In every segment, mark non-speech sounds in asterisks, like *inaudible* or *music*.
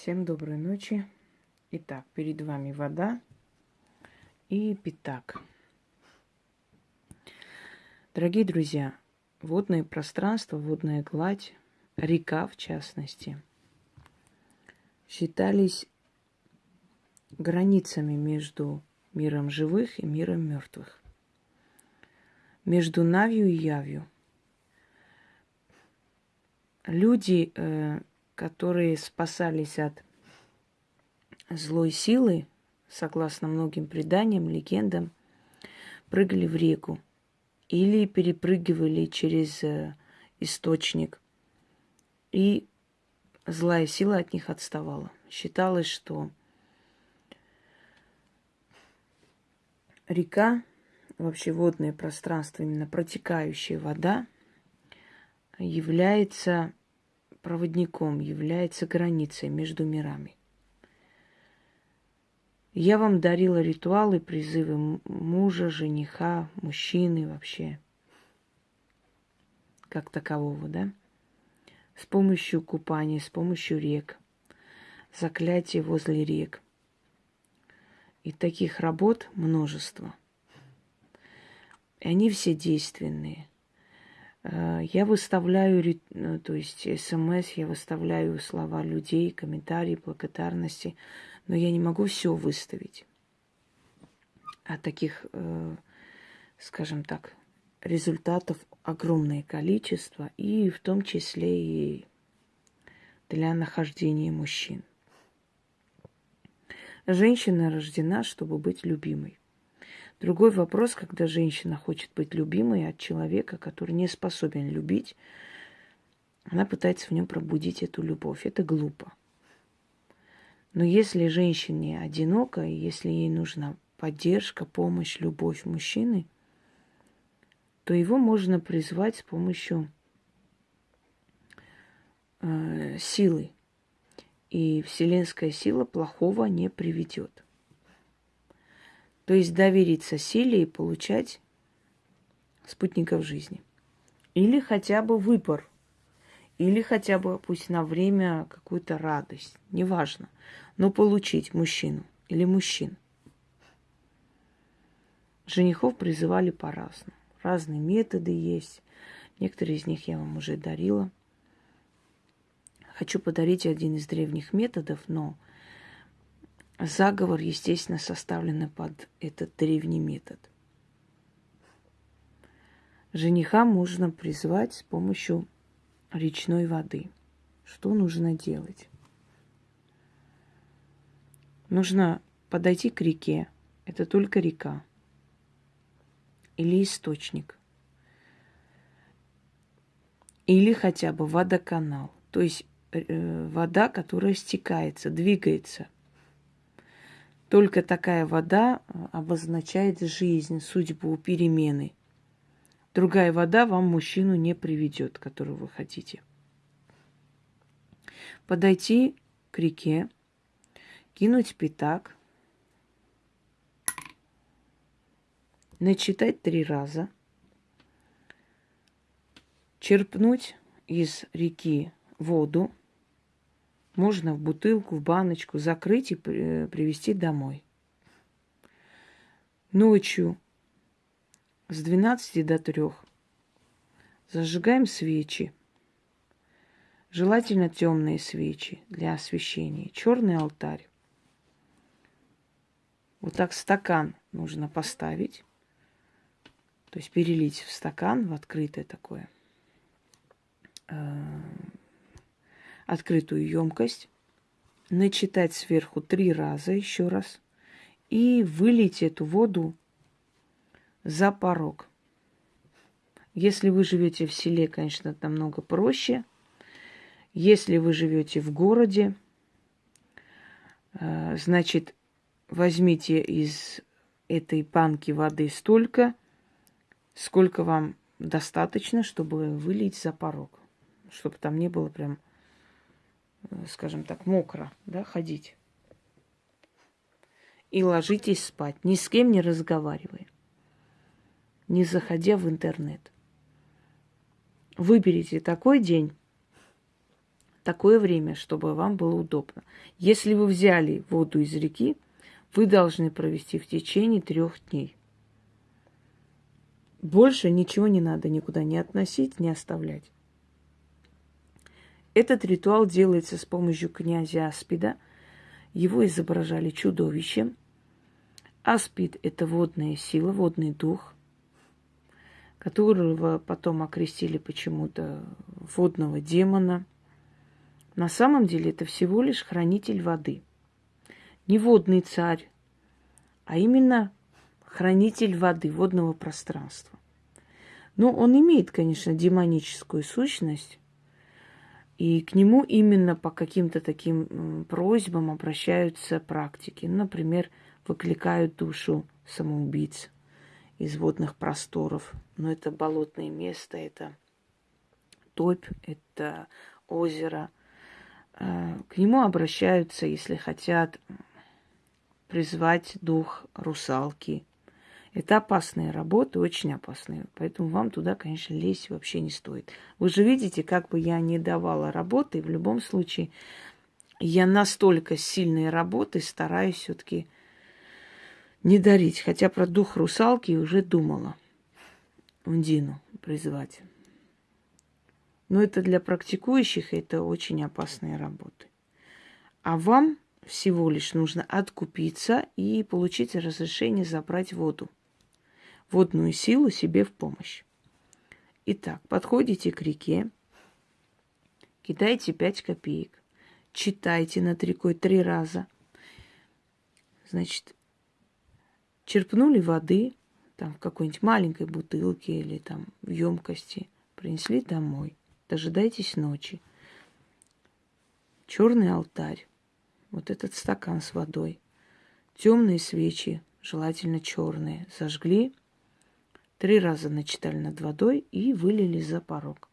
Всем доброй ночи. Итак, перед вами вода и пятак. Дорогие друзья, водное пространство, водная гладь, река в частности, считались границами между миром живых и миром мертвых, между Навью и Явью. Люди э, которые спасались от злой силы, согласно многим преданиям, легендам, прыгали в реку или перепрыгивали через э, источник, и злая сила от них отставала. Считалось, что река, вообще водное пространство, именно протекающая вода, является проводником, является границей между мирами. Я вам дарила ритуалы, призывы мужа, жениха, мужчины вообще, как такового, да? С помощью купания, с помощью рек, заклятия возле рек. И таких работ множество. И они все действенные. Э, я выставляю, э, то есть смс, я выставляю слова людей, комментарии, благодарности, но я не могу все выставить. А таких, э, скажем так, результатов огромное количество, и в том числе и для нахождения мужчин. Женщина рождена, чтобы быть любимой. Другой вопрос, когда женщина хочет быть любимой от человека, который не способен любить, она пытается в нем пробудить эту любовь. Это глупо. Но если женщине одиноко, и если ей нужна поддержка, помощь, любовь мужчины, то его можно призвать с помощью э, силы. И вселенская сила плохого не приведет. То есть довериться силе и получать спутников жизни. Или хотя бы выбор. Или хотя бы пусть на время какую-то радость. Неважно. Но получить мужчину или мужчин. Женихов призывали по-разному. Разные методы есть. Некоторые из них я вам уже дарила. Хочу подарить один из древних методов, но Заговор, естественно, составлен под этот древний метод. Жениха можно призвать с помощью речной воды. Что нужно делать? Нужно подойти к реке. Это только река. Или источник. Или хотя бы водоканал. То есть э, вода, которая стекается, двигается – только такая вода э, обозначает жизнь, судьбу, перемены. Другая вода вам мужчину не приведет, которого вы хотите. Подойти к реке, кинуть пятак, начитать три раза, черпнуть из реки воду, можно в бутылку, в баночку закрыть и привезти домой. Ночью с 12 до 3 зажигаем свечи. Желательно темные свечи для освещения. Черный алтарь. Вот так стакан нужно поставить. То есть перелить в стакан, в открытое такое э, открытую емкость, начитать сверху три раза еще раз и вылить эту воду за порог. Если вы живете в селе, конечно, намного проще. Если вы живете в городе, э, значит, возьмите из этой банки воды столько, сколько вам достаточно, чтобы вылить за порог. Чтобы там не было прям скажем так, мокро, да, ходить. И ложитесь спать, ни с кем не разговаривая, не заходя в интернет. Выберите такой день, такое время, чтобы вам было удобно. Если вы взяли воду из реки, вы должны провести в течение трех дней. Больше ничего не надо никуда не относить, не оставлять. Этот ритуал делается с помощью князя Аспида. Его изображали чудовищем. Аспид – это водная сила, водный дух, которого потом окрестили почему-то водного демона. На самом деле это всего лишь хранитель воды. Не водный царь, а именно хранитель воды, водного пространства. Но он имеет, конечно, демоническую сущность, и к нему именно по каким-то таким просьбам обращаются практики. Например, выкликают душу самоубийц из водных просторов. Но это болотное место, это топь, это озеро. А, к нему обращаются, если хотят призвать дух русалки, это опасные работы, очень опасные. Поэтому вам туда, конечно, лезть вообще не стоит. Вы же видите, как бы я не давала работы, в любом случае я настолько сильные работы стараюсь все-таки не дарить. Хотя про дух русалки уже думала. Ундину призвать. Но это для практикующих, это очень опасные работы. А вам всего лишь нужно откупиться и получить разрешение забрать воду водную силу себе в помощь. Итак, подходите к реке, кидайте пять копеек, читайте над рекой три раза. Значит, черпнули воды, там в какой-нибудь маленькой бутылке или там в емкости, принесли домой. Дожидайтесь ночи. Черный алтарь, вот этот стакан с водой, темные свечи, желательно черные, зажгли, Три раза начитали над водой и вылили за порог.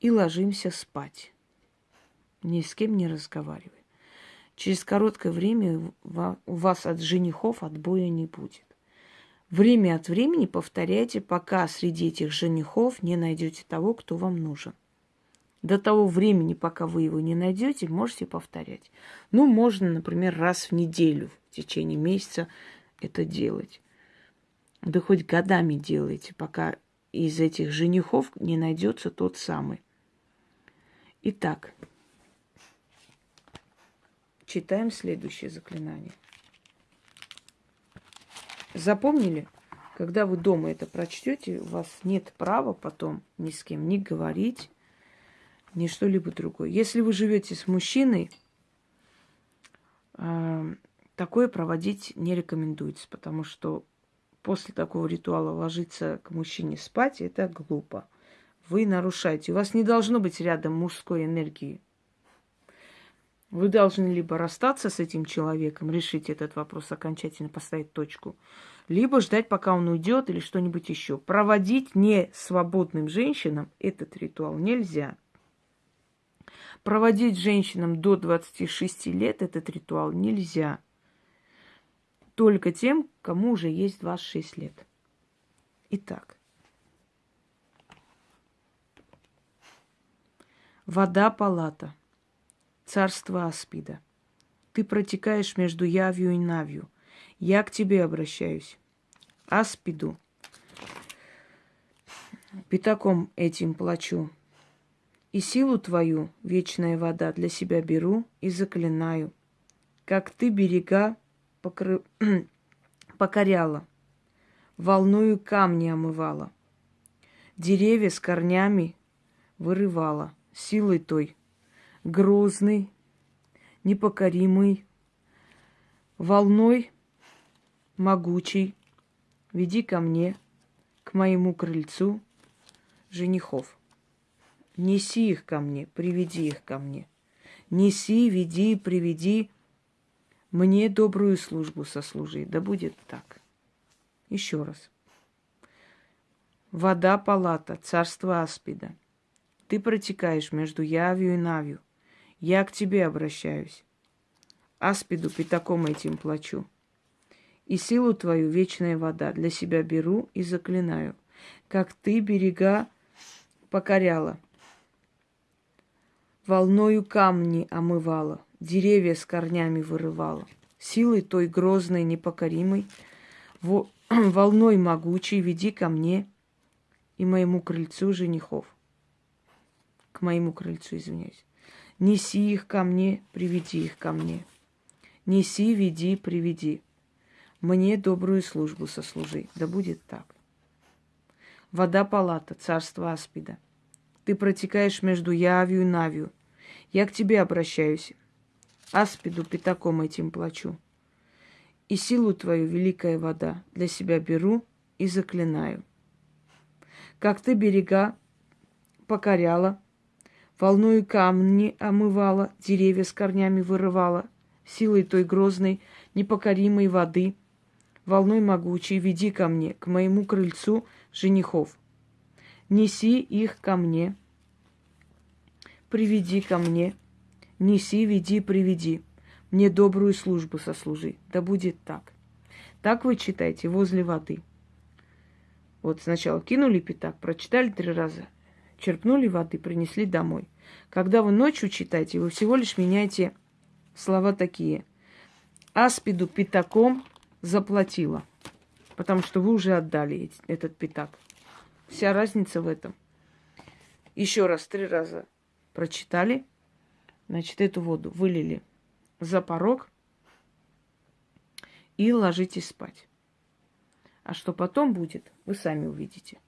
И ложимся спать. Ни с кем не разговаривая. Через короткое время у вас от женихов отбоя не будет. Время от времени повторяйте, пока среди этих женихов не найдете того, кто вам нужен. До того времени, пока вы его не найдете, можете повторять. Ну, можно, например, раз в неделю в течение месяца это делать. Да хоть годами делайте, пока из этих женихов не найдется тот самый. Итак, читаем следующее заклинание. Запомнили? Когда вы дома это прочтете, у вас нет права потом ни с кем не говорить, ни что-либо другое. Если вы живете с мужчиной, э, такое проводить не рекомендуется, потому что после такого ритуала ложиться к мужчине спать, это глупо. Вы нарушаете. У вас не должно быть рядом мужской энергии. Вы должны либо расстаться с этим человеком, решить этот вопрос окончательно, поставить точку, либо ждать, пока он уйдет или что-нибудь еще. Проводить не свободным женщинам этот ритуал нельзя. Проводить женщинам до 26 лет этот ритуал нельзя только тем, кому уже есть 26 лет. Итак, вода палата, царство Аспида. Ты протекаешь между явью и навью. Я к тебе обращаюсь. Аспиду. Пятаком этим плачу. И силу твою, вечная вода, для себя беру и заклинаю. Как ты берега покры... *clears throat* покоряла, волною камни омывала, деревья с корнями вырывала, силой той, грозный, непокоримый, волной могучий, веди ко мне, к моему крыльцу, женихов. Неси их ко мне, приведи их ко мне. Неси, веди, приведи мне добрую службу сослужи. Да будет так. Еще раз. Вода палата, царство Аспида. Ты протекаешь между Явью и Навью. Я к тебе обращаюсь. Аспиду пятаком этим плачу. И силу твою вечная вода для себя беру и заклинаю, как ты берега покоряла. волною камни омывала, деревья с корнями вырывала. Силой той грозной, непокоримой, во- *clears throat* волной могучей веди ко мне и моему крыльцу женихов. К моему крыльцу, извиняюсь. Неси их ко мне, приведи их ко мне. Неси, веди, приведи. Мне добрую службу сослужи. Да будет так. Вода палата, царство Аспида. Ты протекаешь между Явью и Навью. Я к тебе обращаюсь. Аспиду пятаком этим плачу. И силу твою, великая вода, для себя беру и заклинаю. Как ты берега покоряла, волною камни омывала, деревья с корнями вырывала, силой той грозной, непокоримой воды, волной могучей веди ко мне, к моему крыльцу женихов. Неси их ко мне, приведи ко мне, неси, веди, приведи. Мне добрую службу сослужи. Да будет так. Так вы читайте возле воды. Вот сначала кинули пятак, прочитали три раза, черпнули воды, принесли домой. Когда вы ночью читаете, вы всего лишь меняете слова такие. Аспиду пятаком заплатила, потому что вы уже отдали этот пятак. Вся разница в этом. Еще раз, три раза прочитали, значит, эту воду вылили за порог и ложитесь спать. А что потом будет, вы сами увидите.